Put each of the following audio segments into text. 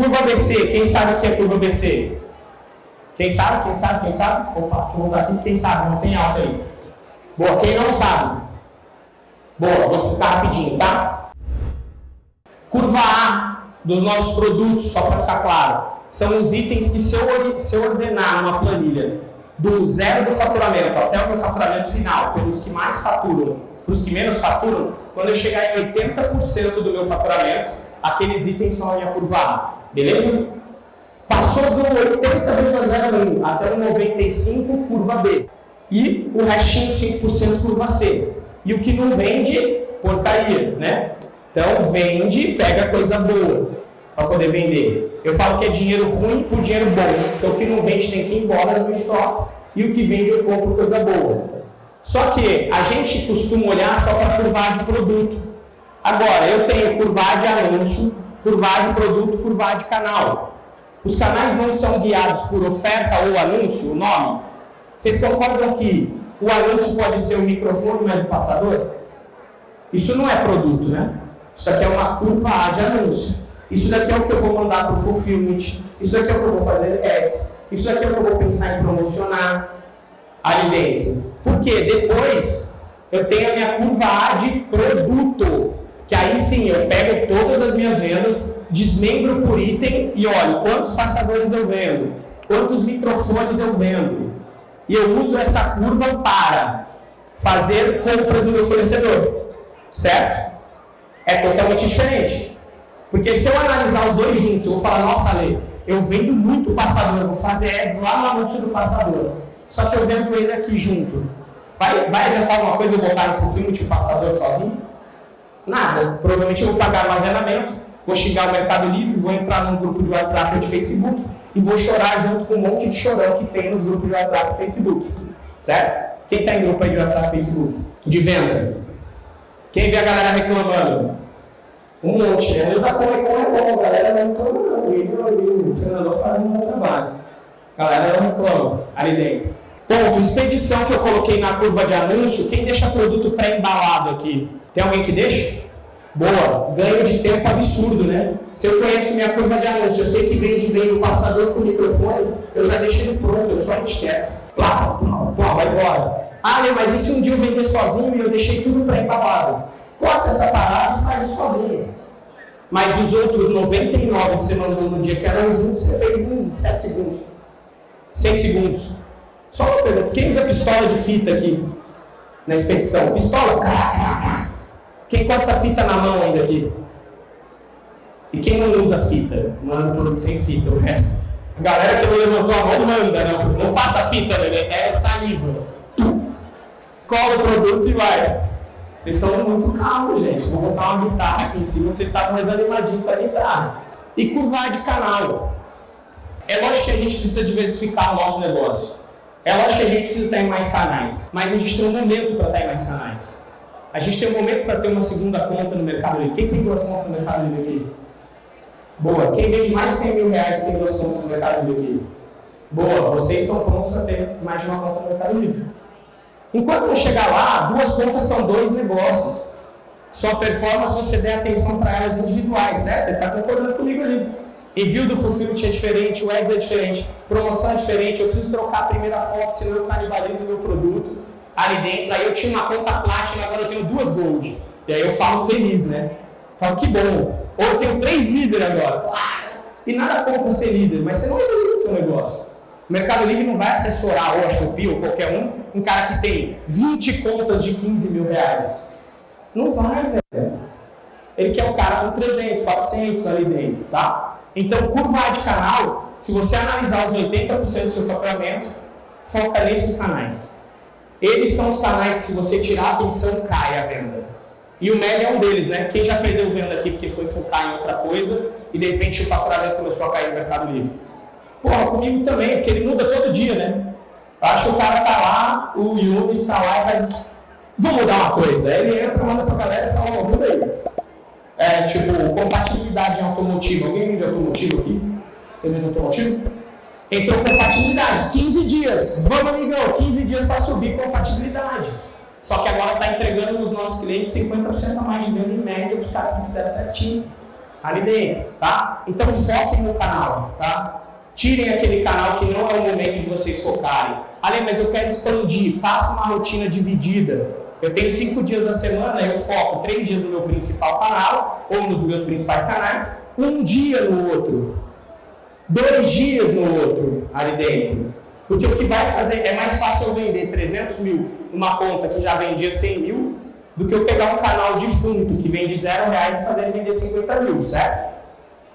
Curva BC, quem sabe o que é curva BC? Quem sabe? Quem sabe? Quem sabe? Eu voltar aqui. Quem sabe? Não tem alta aí. Boa, quem não sabe? Boa, vou explicar rapidinho, tá? Curva A dos nossos produtos, só para ficar claro, são os itens que se eu, se eu ordenar numa planilha do zero do faturamento até o meu faturamento final, pelos que mais faturam, para os que menos faturam, quando eu chegar em 80% do meu faturamento, aqueles itens são a minha curva A. Beleza? Passou do 80,01 até o 95, curva B. E o restinho 5% curva C. E o que não vende, porcaria, né? Então vende, pega coisa boa para poder vender. Eu falo que é dinheiro ruim por dinheiro bom. Então o que não vende tem que ir embora no estoque e o que vende eu compro coisa boa. Só que a gente costuma olhar só para curvar de produto. Agora, eu tenho curvar de anúncio, curvar de produto, curvar de canal. Os canais não são guiados por oferta ou anúncio, o nome? Vocês concordam que o anúncio pode ser o microfone mais o passador? Isso não é produto, né? Isso aqui é uma curva A de anúncio. Isso daqui é o que eu vou mandar para o fulfillment. Isso aqui é o que eu vou fazer ads. Isso aqui é o que eu vou pensar em promocionar ali dentro. Porque depois eu tenho a minha curva A de produto que aí sim eu pego todas as minhas vendas, desmembro por item e olho quantos passadores eu vendo, quantos microfones eu vendo. E eu uso essa curva para fazer compras do meu fornecedor. Certo? É totalmente diferente. Porque se eu analisar os dois juntos, eu vou falar, nossa, Lê, eu vendo muito passador, vou fazer ads lá no anúncio do passador. Só que eu vendo ele aqui junto. Vai, vai adiantar alguma coisa eu botar no fulfillment de passador sozinho? Nada. Provavelmente eu vou pagar armazenamento, vou xingar o Mercado Livre, vou entrar num grupo de WhatsApp ou de Facebook e vou chorar junto com um monte de chorão que tem nos grupos de WhatsApp e Facebook. Certo? Quem está em grupo aí de WhatsApp e Facebook? De venda? Quem vê a galera reclamando? Um monte. Eu da Comecom é bom, a galera não reclama não. O Fernando faz um bom trabalho. A galera não reclama ali dentro. Ponto. Expedição que eu coloquei na curva de anúncio, quem deixa produto pré-embalado aqui? Tem alguém que deixa? Boa, ganho de tempo absurdo, né? Se eu conheço minha curva de anúncio, eu sei que vende bem o passador com microfone, eu já deixei ele pronto, eu só etiqueto. Plá, plá, plá, vai embora. Ah, meu, mas e se um dia eu vender sozinho e eu deixei tudo pré-embalado? Corta essa parada e faz sozinho. Mas os outros 99 que você mandou no dia que eram juntos, você fez em 7 segundos. 6 segundos. Só uma pergunta, quem usa pistola de fita aqui na expedição? Pistola? Quem corta fita na mão ainda aqui? E quem não usa fita? Manda produto sem fita, o resto. A galera que não levantou a mão manda, não. Não passa fita, né? é saliva. Cola o produto e vai. Vocês estão muito calmos, gente. Vou botar uma guitarra aqui em cima, vocês estavam mais animadinhos com a guitarra. E curvar de canal. É lógico que a gente precisa diversificar o nosso negócio. É lógico que a gente precisa estar em mais canais. Mas a gente tem um momento para estar em mais canais. A gente tem um momento para ter uma segunda conta no Mercado Livre. Quem tem duas contas no Mercado Livre aqui? Boa. Quem vende mais de 100 mil reais tem duas contas no Mercado Livre aqui? Boa. Vocês estão prontos para ter mais de uma conta no Mercado Livre. Enquanto não chegar lá, duas contas são dois negócios. Sua performance, você der atenção para elas individuais, certo? Ele está concordando comigo ali. Envio do Fulfillment é diferente, o Ads é diferente, promoção é diferente, eu preciso trocar a primeira foto, senão eu canibalizo meu produto ali dentro. Aí eu tinha uma conta Platinum, agora eu tenho duas Gold. E aí eu falo feliz, né? Falo, que bom. Ou eu tenho três líderes agora. Ah, e nada contra ser líder, mas você não evolui o teu negócio. O Mercado Livre não vai assessorar, ou a Shopee, ou qualquer um, um cara que tem 20 contas de 15 mil reais. Não vai, velho. Ele quer o cara com 300, 400 ali dentro, tá? Então, curva de canal, se você analisar os 80% do seu faturamento, foca nesses canais. Eles são os canais que, se você tirar a atenção, cai a venda. E o médio é um deles, né? Quem já perdeu venda aqui porque foi focar em outra coisa e de repente o faturamento começou a cair no Mercado Livre? Porra, comigo também, porque ele muda todo dia, né? Eu acho que o cara tá lá, o Yumi está lá e vai. Vamos mudar uma coisa. Aí ele entra, manda pra galera e fala, muda aí. É, tipo, compatibilidade em automotivo. Alguém vende automotivo aqui? Você vende automotivo? Entrou compatibilidade, 15 dias. Vamos, amigão, 15 dias para subir compatibilidade. Só que agora está entregando nos nossos clientes 50% a mais de venda em média para os caras que fizeram certinho. ali dentro, tá? Então foquem no canal, tá? Tirem aquele canal que não é o momento de vocês focarem. Ali, mas eu quero expandir, faça uma rotina dividida. Eu tenho cinco dias da semana, eu foco três dias no meu principal canal, ou nos meus principais canais, um dia no outro, dois dias no outro, ali dentro. Porque o que vai fazer, é mais fácil eu vender 300 mil numa conta que já vendia 100 mil, do que eu pegar um canal de fundo que vende zero reais e fazer ele vender 50 mil, certo?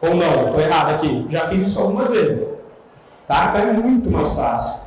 Ou não? Estou errado aqui. Já fiz isso algumas vezes. Tá? Então é muito mais fácil.